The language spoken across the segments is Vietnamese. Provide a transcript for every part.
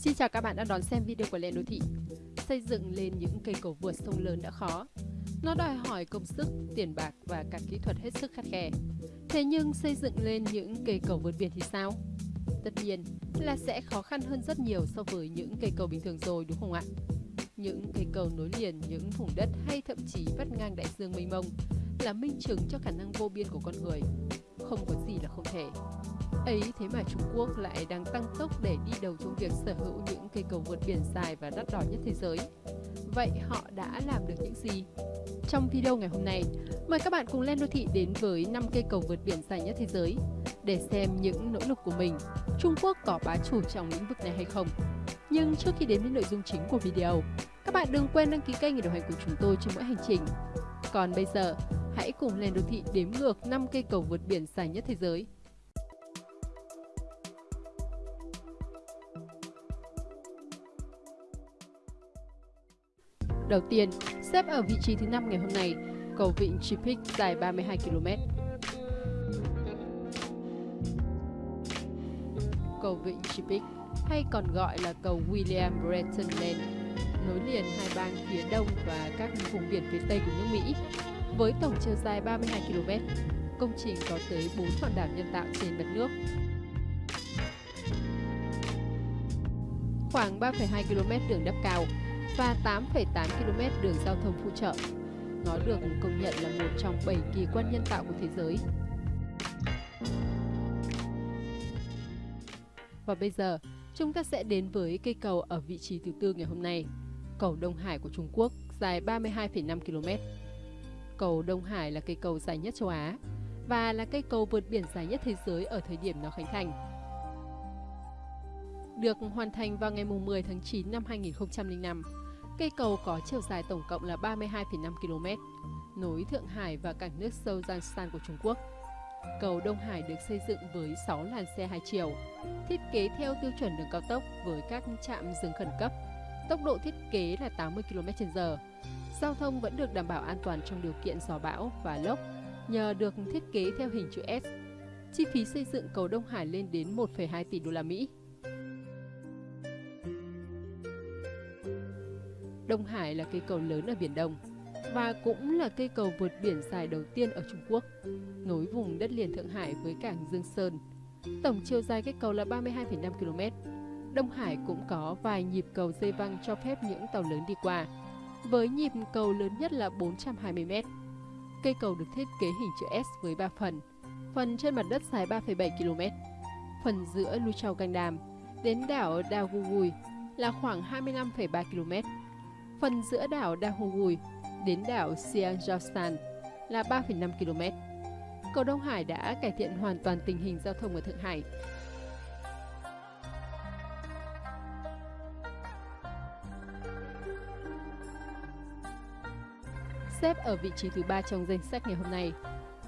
Xin chào các bạn đã đón xem video của Lên Đô Thị. Xây dựng lên những cây cầu vượt sông lớn đã khó. Nó đòi hỏi công sức, tiền bạc và cả kỹ thuật hết sức khắt khe. Thế nhưng xây dựng lên những cây cầu vượt biển thì sao? Tất nhiên là sẽ khó khăn hơn rất nhiều so với những cây cầu bình thường rồi đúng không ạ? Những cây cầu nối liền những vùng đất hay thậm chí vắt ngang đại dương mênh mông là minh chứng cho khả năng vô biên của con người. Không có gì là không thể. Ấy thế mà Trung Quốc lại đang tăng tốc để đi đầu trong việc sở hữu những cây cầu vượt biển dài và đắt đỏ nhất thế giới. Vậy họ đã làm được những gì? Trong video ngày hôm nay, mời các bạn cùng lên đô thị đến với 5 cây cầu vượt biển dài nhất thế giới để xem những nỗ lực của mình, Trung Quốc có bá chủ trong lĩnh vực này hay không. Nhưng trước khi đến với nội dung chính của video, các bạn đừng quên đăng ký kênh để đồng hành cùng chúng tôi trên mỗi hành trình. Còn bây giờ, hãy cùng lên đô thị đếm ngược 5 cây cầu vượt biển dài nhất thế giới. Đầu tiên, xếp ở vị trí thứ 5 ngày hôm nay, cầu vịnh Chipik dài 32 km. Cầu vịnh Chipik hay còn gọi là cầu William Breton Lane nối liền hai bang phía đông và các vùng biển phía tây của nước Mỹ. Với tổng chiều dài 32 km, công trình có tới 4 hòn đảo nhân tạo trên mặt nước. Khoảng 3,2 km đường đắp cao và 8,8 km đường giao thông phụ trợ. Nó được công nhận là một trong 7 kỳ quan nhân tạo của thế giới. Và bây giờ, chúng ta sẽ đến với cây cầu ở vị trí thứ tư ngày hôm nay, cầu Đông Hải của Trung Quốc, dài 32,5 km. Cầu Đông Hải là cây cầu dài nhất châu Á và là cây cầu vượt biển dài nhất thế giới ở thời điểm nó khánh thành. Được hoàn thành vào ngày 10 tháng 9 năm 2005, Cây cầu có chiều dài tổng cộng là 32,5 km, nối Thượng Hải và cảng nước sâu Giang của Trung Quốc. Cầu Đông Hải được xây dựng với 6 làn xe hai chiều, thiết kế theo tiêu chuẩn đường cao tốc với các trạm dừng khẩn cấp. Tốc độ thiết kế là 80 km/h. Giao thông vẫn được đảm bảo an toàn trong điều kiện gió bão và lốc nhờ được thiết kế theo hình chữ S. Chi phí xây dựng cầu Đông Hải lên đến 1,2 tỷ đô la Mỹ. Đông Hải là cây cầu lớn ở Biển Đông và cũng là cây cầu vượt biển dài đầu tiên ở Trung Quốc, nối vùng đất liền Thượng Hải với cảng Dương Sơn. Tổng chiều dài cây cầu là 32,5 km. Đông Hải cũng có vài nhịp cầu dây văng cho phép những tàu lớn đi qua, với nhịp cầu lớn nhất là 420 m. Cây cầu được thiết kế hình chữ S với 3 phần. Phần trên mặt đất dài 3,7 km. Phần giữa Lu Canh Đàm đến đảo Daogugui là khoảng 25,3 km Phần giữa đảo Dahugui đến đảo Sianjostan là 3,5 km. Cầu Đông Hải đã cải thiện hoàn toàn tình hình giao thông ở Thượng Hải. Xếp ở vị trí thứ ba trong danh sách ngày hôm nay,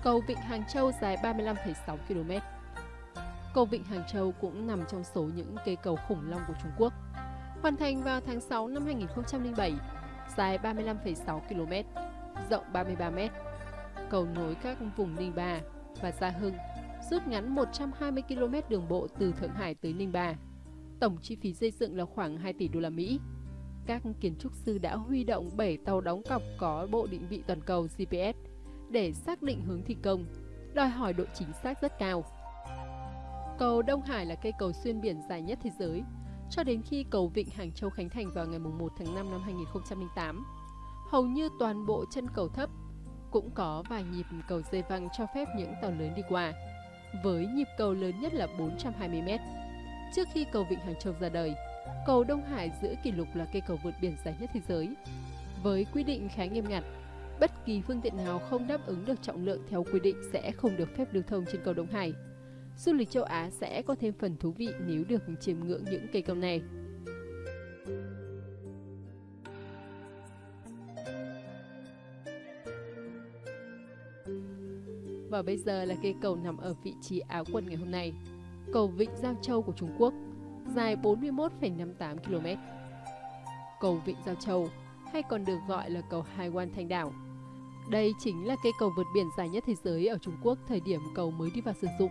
cầu Vịnh Hàng Châu dài 35,6 km. Cầu Vịnh Hàng Châu cũng nằm trong số những cây cầu khủng long của Trung Quốc hoàn thành vào tháng 6 năm 2007, dài 35,6 km, rộng 33 m. Cầu nối các vùng Ninh Ba và Gia Hưng, rút ngắn 120 km đường bộ từ Thượng Hải tới Ninh Ba. Tổng chi phí xây dựng là khoảng 2 tỷ đô la Mỹ. Các kiến trúc sư đã huy động 7 tàu đóng cọc có bộ định vị toàn cầu GPS để xác định hướng thi công, đòi hỏi độ chính xác rất cao. Cầu Đông Hải là cây cầu xuyên biển dài nhất thế giới, cho đến khi cầu Vịnh Hàng Châu khánh thành vào ngày 1 tháng 5 năm 2008. Hầu như toàn bộ chân cầu thấp, cũng có vài nhịp cầu dây văng cho phép những tàu lớn đi qua, với nhịp cầu lớn nhất là 420m. Trước khi cầu Vịnh Hàng Châu ra đời, cầu Đông Hải giữ kỷ lục là cây cầu vượt biển dài nhất thế giới. Với quy định khá nghiêm ngặt, bất kỳ phương tiện nào không đáp ứng được trọng lượng theo quy định sẽ không được phép lưu thông trên cầu Đông Hải du lịch châu Á sẽ có thêm phần thú vị nếu được chiêm ngưỡng những cây cầu này. Và bây giờ là cây cầu nằm ở vị trí áo quần ngày hôm nay. Cầu Vịnh Giao Châu của Trung Quốc, dài 41,58 km. Cầu Vịnh Giao Châu, hay còn được gọi là cầu Hai Quan Thanh Đảo. Đây chính là cây cầu vượt biển dài nhất thế giới ở Trung Quốc thời điểm cầu mới đi vào sử dụng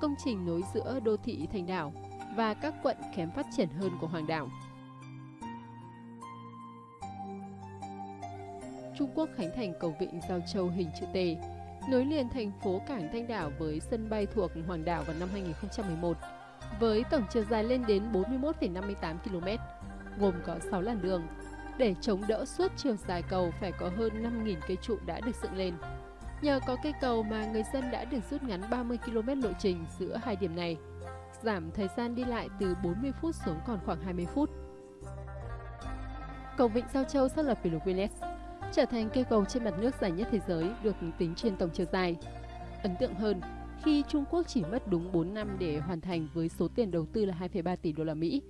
công trình nối giữa đô thị thành đảo và các quận kém phát triển hơn của Hoàng đảo. Trung Quốc khánh thành cầu vịnh Giao Châu hình chữ T, nối liền thành phố cảng Thanh Đảo với sân bay thuộc Hoàng đảo vào năm 2011, với tổng chiều dài lên đến 41,58 km, gồm có 6 làn đường. Để chống đỡ suốt chiều dài cầu phải có hơn 5.000 cây trụ đã được dựng lên. Nhờ có cây cầu mà người dân đã được rút ngắn 30 km lộ trình giữa hai điểm này, giảm thời gian đi lại từ 40 phút xuống còn khoảng 20 phút. Cầu Vịnh Giao Châu xác lập kỷ lục Guinness, trở thành cây cầu trên mặt nước dài nhất thế giới được tính trên tổng chiều dài. Ấn tượng hơn, khi Trung Quốc chỉ mất đúng 4 năm để hoàn thành với số tiền đầu tư là 2,3 tỷ đô la Mỹ.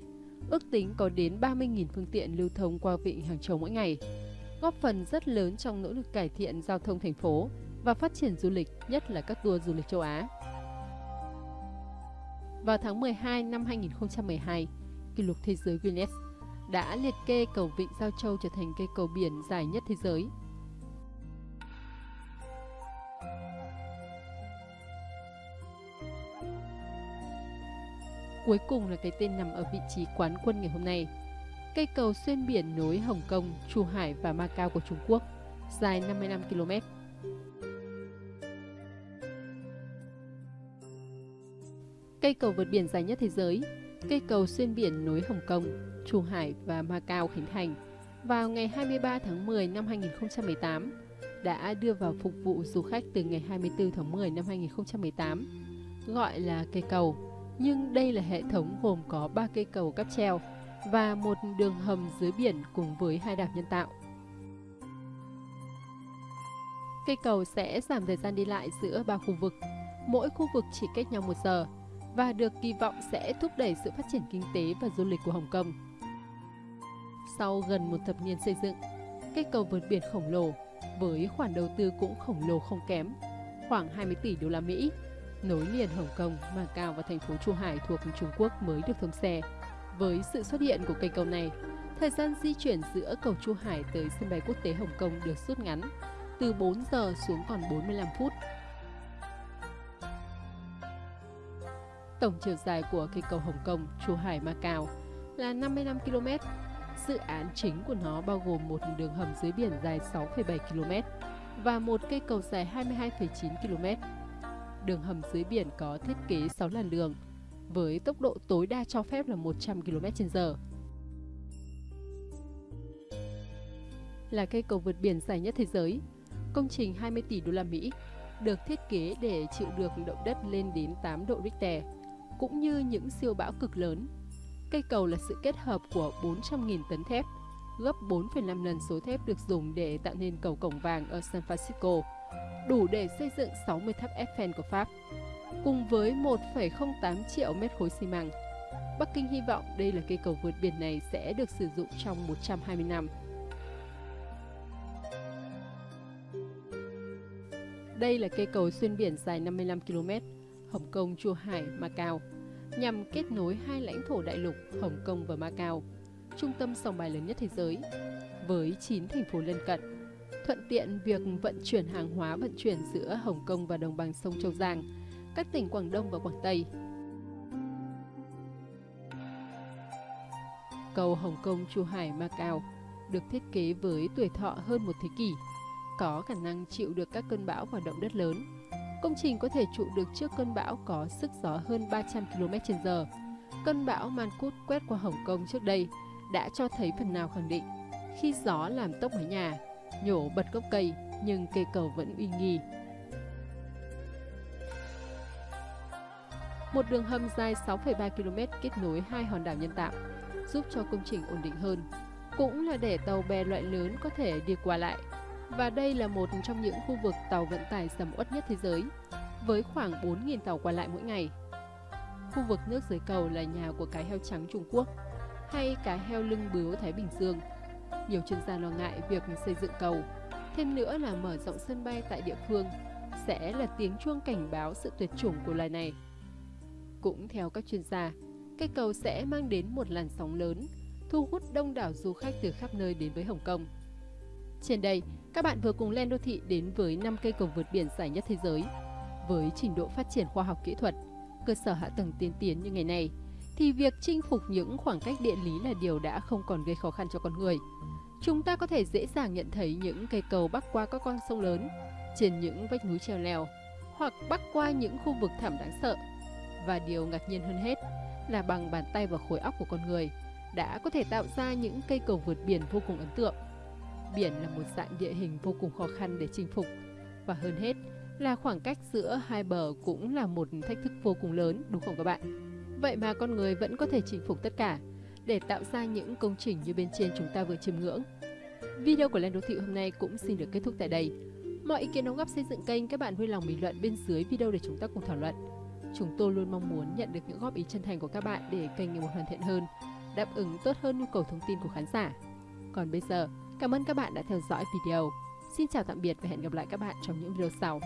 Ước tính có đến 30.000 phương tiện lưu thông qua vịnh Hàng Châu mỗi ngày, góp phần rất lớn trong nỗ lực cải thiện giao thông thành phố và phát triển du lịch, nhất là các tour du lịch châu Á. Vào tháng 12 năm 2012, kỷ lục thế giới Guinness đã liệt kê cầu Vịnh Giao Châu trở thành cây cầu biển dài nhất thế giới. Cuối cùng là cái tên nằm ở vị trí quán quân ngày hôm nay. Cây cầu xuyên biển nối Hồng Kông, Chu Hải và Macau của Trung Quốc, dài 55 km. Cây cầu vượt biển dài nhất thế giới, cây cầu xuyên biển nối Hồng Kông, trung Hải và Macau khánh thành vào ngày 23 tháng 10 năm 2018 đã đưa vào phục vụ du khách từ ngày 24 tháng 10 năm 2018, gọi là cây cầu. Nhưng đây là hệ thống gồm có 3 cây cầu cáp treo và một đường hầm dưới biển cùng với hai đạp nhân tạo. Cây cầu sẽ giảm thời gian đi lại giữa ba khu vực, mỗi khu vực chỉ cách nhau một giờ và được kỳ vọng sẽ thúc đẩy sự phát triển kinh tế và du lịch của Hồng Kông. Sau gần một thập niên xây dựng, cây cầu vượt biển khổng lồ với khoản đầu tư cũng khổng lồ không kém, khoảng 20 tỷ đô la Mỹ, nối liền Hồng Kông, Macau và thành phố Chu Hải thuộc Trung Quốc mới được thông xe. Với sự xuất hiện của cây cầu này, thời gian di chuyển giữa cầu Chu Hải tới sân bay quốc tế Hồng Kông được rút ngắn từ 4 giờ xuống còn 45 phút Tổng chiều dài của cây cầu Hồng Kông, Chu Hải, Macau là 55 km. Dự án chính của nó bao gồm một đường hầm dưới biển dài 6,7 km và một cây cầu dài 22,9 km. Đường hầm dưới biển có thiết kế 6 làn đường, với tốc độ tối đa cho phép là 100 km/h. Là cây cầu vượt biển dài nhất thế giới, công trình 20 tỷ đô la Mỹ được thiết kế để chịu được động đất lên đến 8 độ Richter cũng như những siêu bão cực lớn. Cây cầu là sự kết hợp của 400.000 tấn thép, gấp 4,5 lần số thép được dùng để tạo nên cầu cổng vàng ở San Francisco, đủ để xây dựng 60 tháp Eiffel của Pháp, cùng với 1,08 triệu mét khối xi măng. Bắc Kinh hy vọng đây là cây cầu vượt biển này sẽ được sử dụng trong 120 năm. Đây là cây cầu xuyên biển dài 55 km, Hồng Kông, Chua Hải, Macau, nhằm kết nối hai lãnh thổ đại lục Hồng Kông và Macau, trung tâm sòng bài lớn nhất thế giới, với 9 thành phố lân cận, thuận tiện việc vận chuyển hàng hóa vận chuyển giữa Hồng Kông và đồng bằng sông Châu Giang, các tỉnh Quảng Đông và Quảng Tây. Cầu Hồng Kông, Chu Hải, Macau được thiết kế với tuổi thọ hơn một thế kỷ, có khả năng chịu được các cơn bão và động đất lớn. Công trình có thể trụ được trước cơn bão có sức gió hơn 300 km/h. Cơn bão Mankut quét qua Hồng Kông trước đây đã cho thấy phần nào khẳng định khi gió làm tốc mái nhà, nhổ bật gốc cây nhưng cây cầu vẫn uy nghi. Một đường hầm dài 6,3 km kết nối hai hòn đảo nhân tạo, giúp cho công trình ổn định hơn. Cũng là để tàu bè loại lớn có thể đi qua lại và đây là một trong những khu vực tàu vận tải sầm uất nhất thế giới, với khoảng 4.000 tàu qua lại mỗi ngày. Khu vực nước dưới cầu là nhà của cá heo trắng Trung Quốc hay cá heo lưng bướu Thái Bình Dương. Nhiều chuyên gia lo ngại việc xây dựng cầu, thêm nữa là mở rộng sân bay tại địa phương sẽ là tiếng chuông cảnh báo sự tuyệt chủng của loài này. Cũng theo các chuyên gia, cây cầu sẽ mang đến một làn sóng lớn, thu hút đông đảo du khách từ khắp nơi đến với Hồng Kông. Trên đây, các bạn vừa cùng Len Đô Thị đến với 5 cây cầu vượt biển dài nhất thế giới. Với trình độ phát triển khoa học kỹ thuật, cơ sở hạ tầng tiên tiến như ngày nay, thì việc chinh phục những khoảng cách địa lý là điều đã không còn gây khó khăn cho con người. Chúng ta có thể dễ dàng nhận thấy những cây cầu bắc qua các con sông lớn, trên những vách núi treo leo, hoặc bắc qua những khu vực thảm đáng sợ. Và điều ngạc nhiên hơn hết là bằng bàn tay và khối óc của con người đã có thể tạo ra những cây cầu vượt biển vô cùng ấn tượng. Biển là một dạng địa hình vô cùng khó khăn để chinh phục và hơn hết là khoảng cách giữa hai bờ cũng là một thách thức vô cùng lớn đúng không các bạn? Vậy mà con người vẫn có thể chinh phục tất cả để tạo ra những công trình như bên trên chúng ta vừa chiêm ngưỡng. Video của Lên Đô Thị hôm nay cũng xin được kết thúc tại đây. Mọi ý kiến đóng góp xây dựng kênh các bạn vui lòng bình luận bên dưới video để chúng ta cùng thảo luận. Chúng tôi luôn mong muốn nhận được những góp ý chân thành của các bạn để kênh ngày một hoàn thiện hơn, đáp ứng tốt hơn nhu cầu thông tin của khán giả. Còn bây giờ, cảm ơn các bạn đã theo dõi video. Xin chào tạm biệt và hẹn gặp lại các bạn trong những video sau.